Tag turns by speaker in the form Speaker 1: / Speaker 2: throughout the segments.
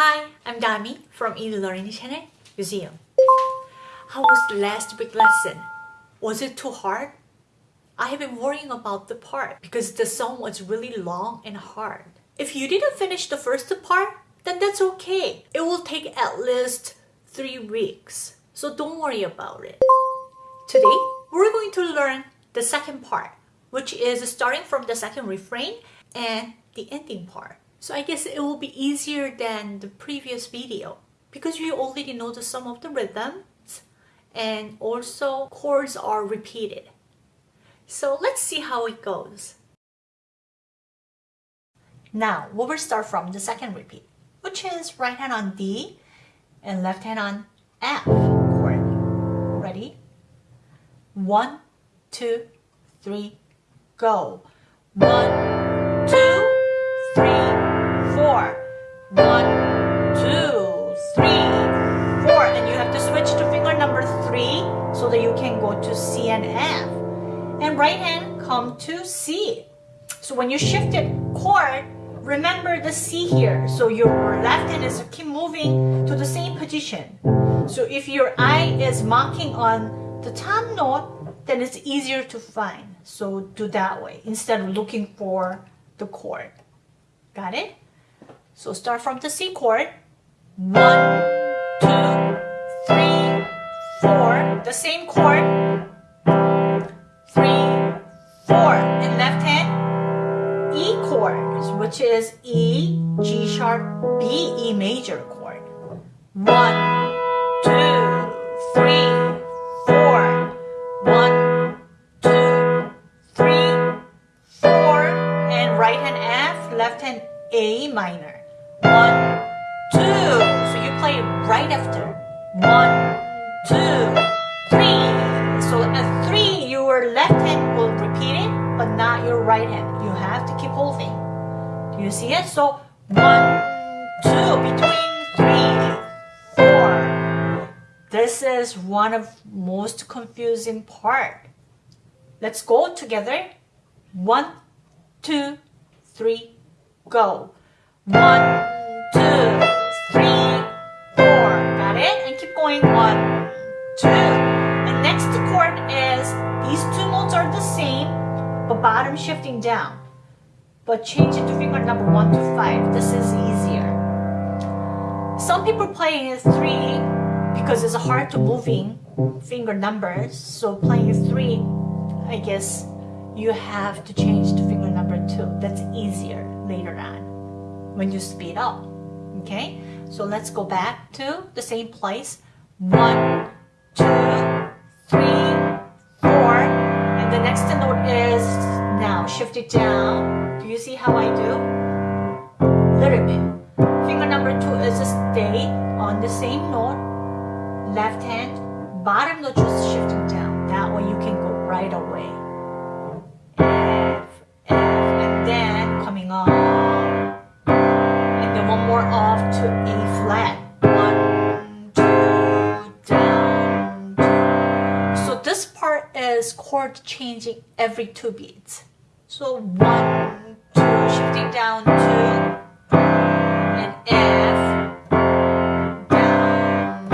Speaker 1: Hi, I'm Dami from e-learning channel Museum. How was the last week lesson? Was it too hard? I have been worrying about the part because the song was really long and hard. If you didn't finish the first part, then that's okay. It will take at least three weeks. So don't worry about it. Today, we're going to learn the second part, which is starting from the second refrain and the ending part. So I guess it will be easier than the previous video because you already know the some of the rhythms and also chords are repeated. So let's see how it goes. Now, we will start from the second repeat, which is right hand on D and left hand on F chord. Ready? One, two, three, go. One, One, two, three, four. And you have to switch to finger number three so that you can go to C and F. And right hand come to C. So when you shifted chord, remember the C here. So your left hand is keep moving to the same position. So if your eye is marking on the top note, then it's easier to find. So do that way instead of looking for the chord. Got it? So start from the C chord. One, two, three, four. The same chord. Three, four. In left hand, E chord, which is E, G sharp, B, E major chord. One, So one, two, between three, four. This is one of most confusing part. Let's go together. One, two, three, go. One, two, three, four. Got it? And keep going. One, two. And next chord is these two notes are the same, but bottom shifting down. But change it to finger number one to five. This is easier. Some people is three because it's hard to moving finger numbers. So playing three, I guess you have to change to finger number two. That's easier later on when you speed up. Okay, so let's go back to the same place. One, two, three, four, and the next note is now shift it down. You see how I do? Little bit. Finger number two is stay on the same note. Left hand, bottom note just shifting down. That way you can go right away. F, F, and then coming up And then one more off to A flat. One, two, down, two. So this part is chord changing every two beats. So one, two, shifting down, two, and F, down,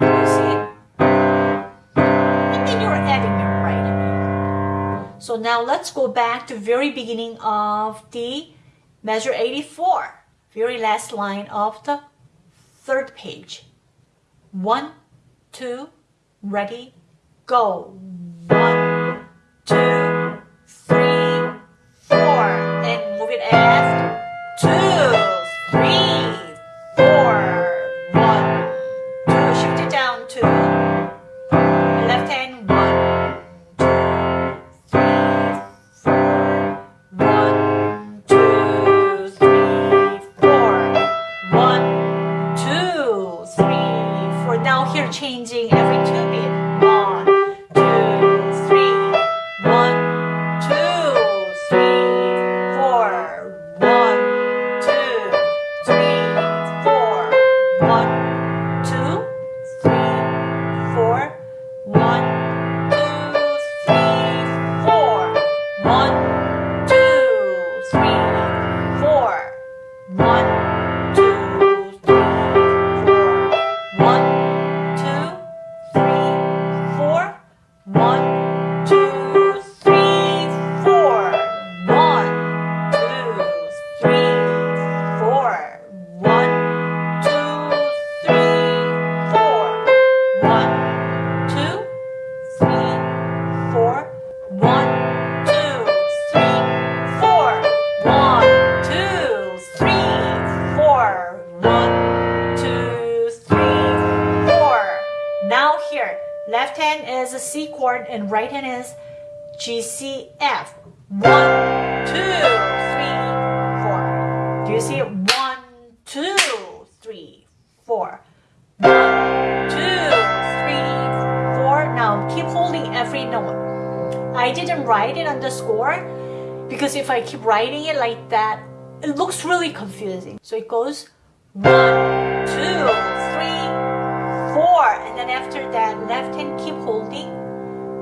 Speaker 1: you see? And then you're adding your right. So now let's go back to very beginning of the Measure 84, very last line of the third page. One, two, ready, go. Shift and right hand is G, C, F. One, two, three, four. Do you see it? One, two, three, four. One, two, three, four. Now keep holding every note. I didn't write it on the score because if I keep writing it like that, it looks really confusing. So it goes one, two, four. And then after that, left hand keep holding,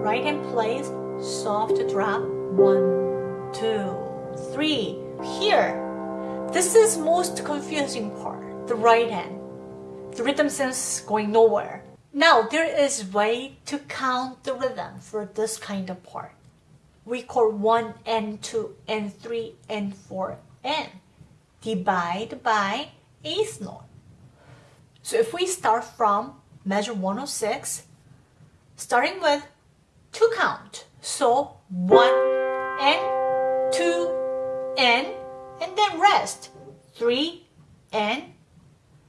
Speaker 1: right hand plays, soft drop, one, two, three. Here, this is most confusing part, the right hand. The rhythm sense going nowhere. Now, there is way to count the rhythm for this kind of part. We call 1 and 2 and 3 and 4 and divide by eighth note. So if we start from measure 106, starting with two count. So 1 and 2 and and then rest. 3 and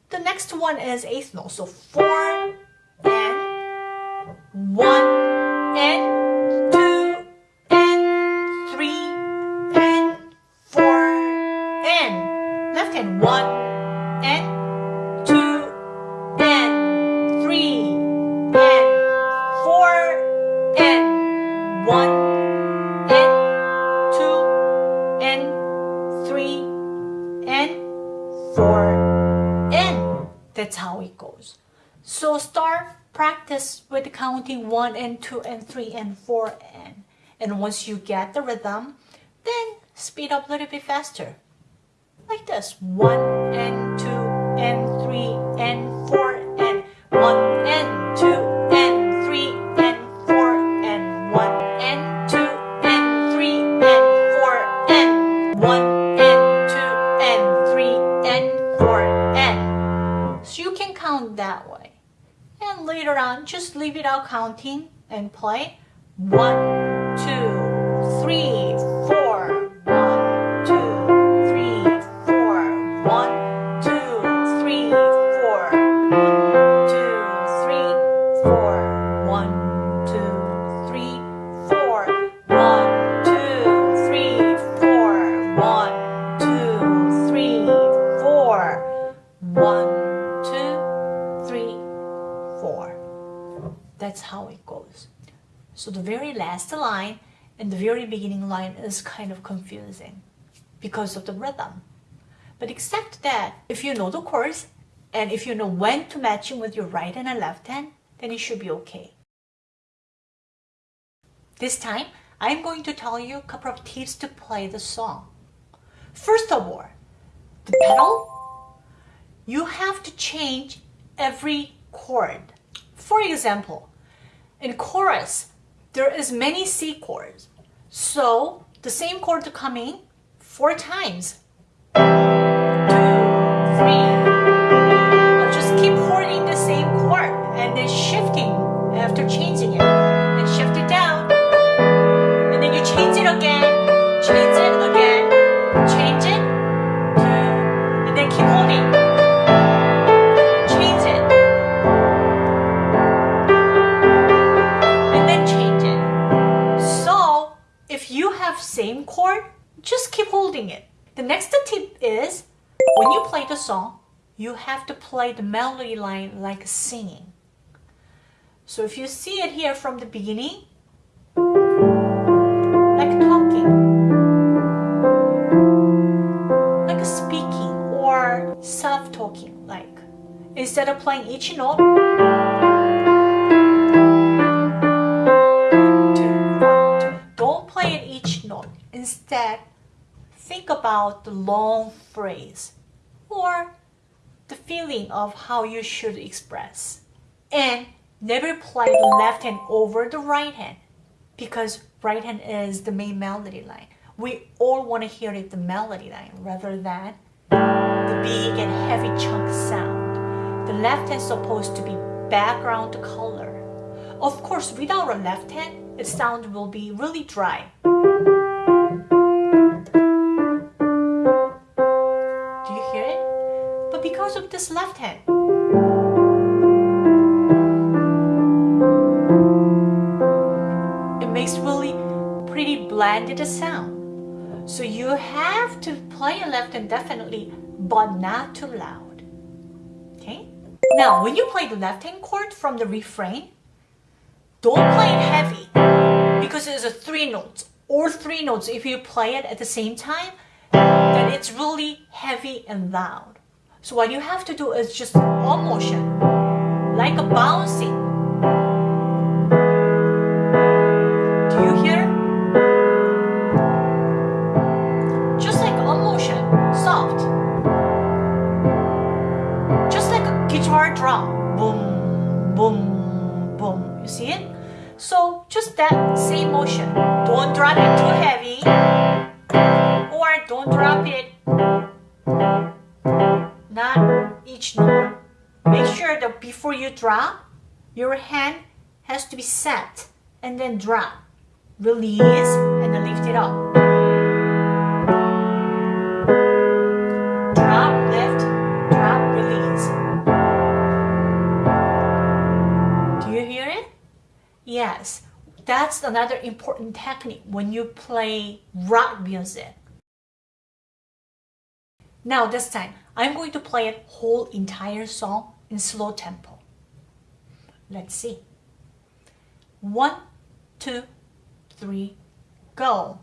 Speaker 1: the next one is eighth note. So 4 counting 1 and 2 and 3 and 4 and and once you get the rhythm then speed up a little bit faster. Like this 1 and 2 and 3 and 4 and counting and play. One, two, three, four. One, two, three, four. One, two, three, four. One, two, three, four. The line and the very beginning line is kind of confusing because of the rhythm. But except that, if you know the chords and if you know when to match them with your right and left hand, then it should be okay. This time, I'm going to tell you a couple of tips to play the song. First of all, the pedal, you have to change every chord. For example, in chorus, there is many C chords. So the same chord to coming four times. Two, three. I'll just keep holding the same chord and then shifting after changing it. Have same chord, just keep holding it. The next tip is when you play the song, you have to play the melody line like singing. So if you see it here from the beginning, like talking, like speaking or self-talking, like instead of playing each note, Instead, think about the long phrase or the feeling of how you should express. And never play the left hand over the right hand because right hand is the main melody line. We all want to hear it the melody line rather than the big and heavy chunk sound. The left hand is supposed to be background color. Of course, without a left hand, the sound will be really dry. This left hand, It makes really pretty blended sound. So you have to play a left hand definitely, but not too loud. Okay? Now, when you play the left hand chord from the refrain, don't play it heavy because it's a three notes or three notes. If you play it at the same time, then it's really heavy and loud. So what you have to do is just one motion, like a bouncing. Your hand has to be set and then drop. Release and then lift it up. Drop, lift, drop, release. Do you hear it? Yes, that's another important technique when you play rock music. Now this time, I'm going to play a whole entire song in slow tempo. Let's see. One, two, three, go.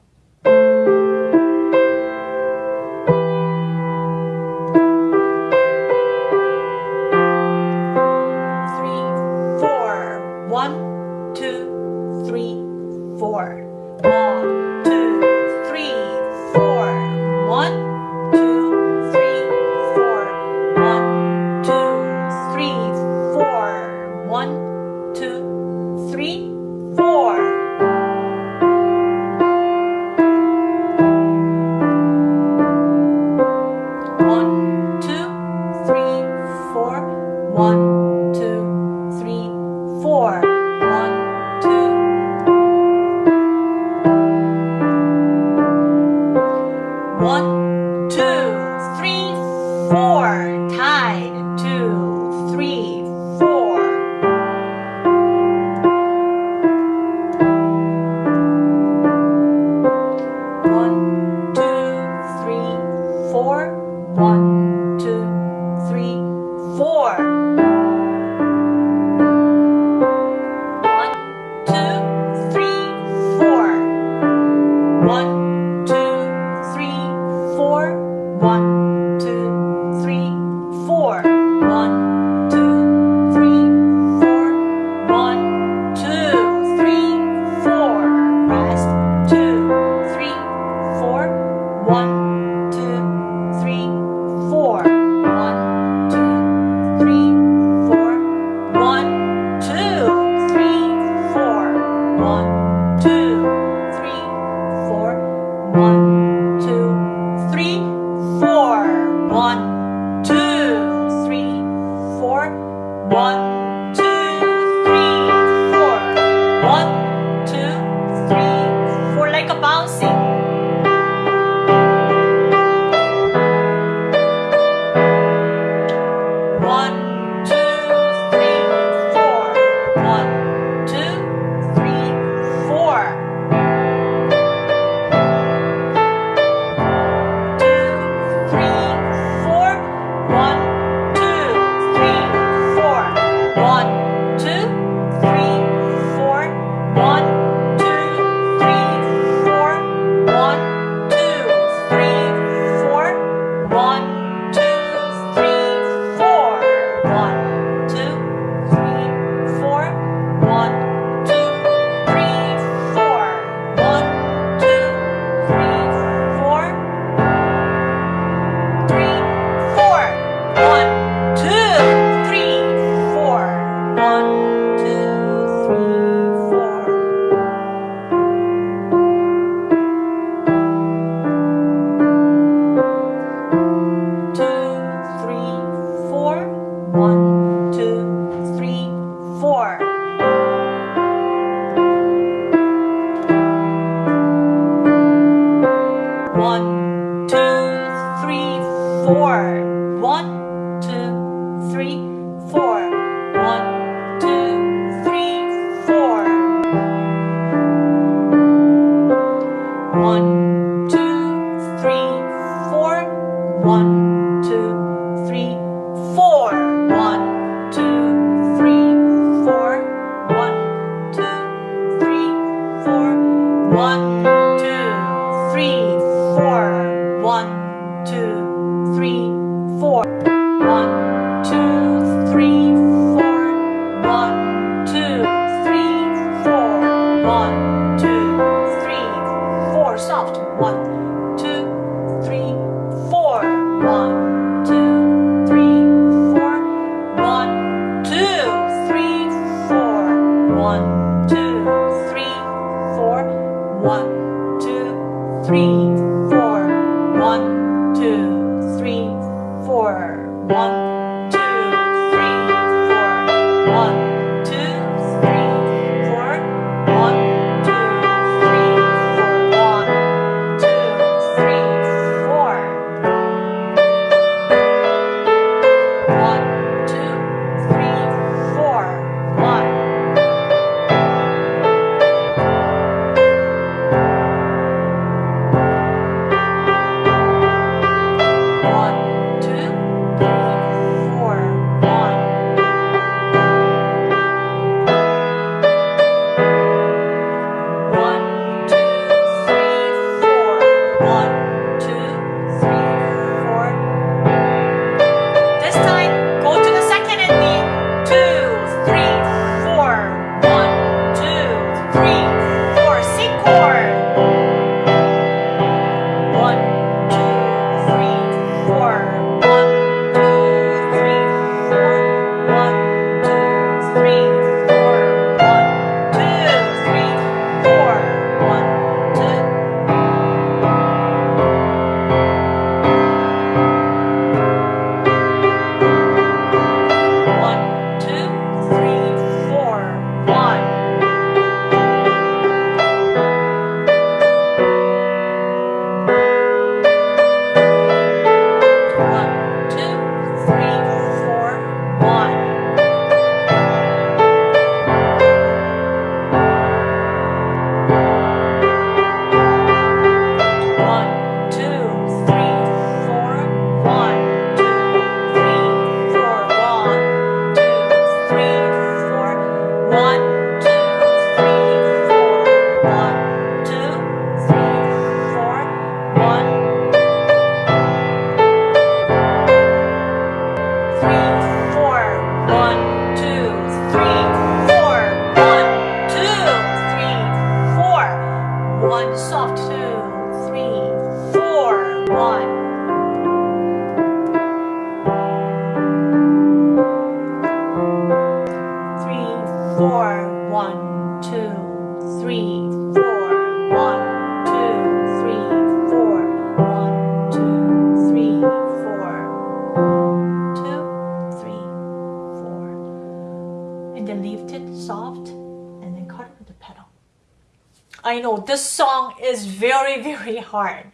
Speaker 1: This song is very, very hard.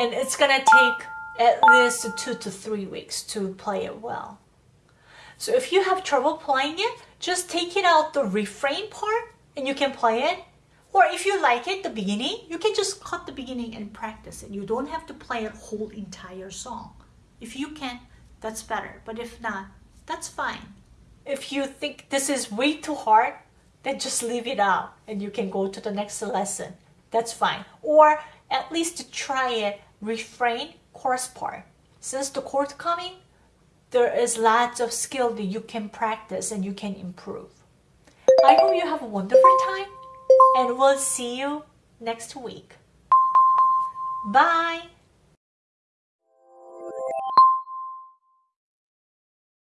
Speaker 1: And it's gonna take at least two to three weeks to play it well. So if you have trouble playing it, just take it out the refrain part and you can play it. Or if you like it, the beginning, you can just cut the beginning and practice it. You don't have to play a whole entire song. If you can, that's better. But if not, that's fine. If you think this is way too hard, then just leave it out and you can go to the next lesson. That's fine. Or at least try it refrain chorus part. Since the chord coming, there is lots of skill that you can practice and you can improve. I hope you have a wonderful time and we'll see you next week. Bye.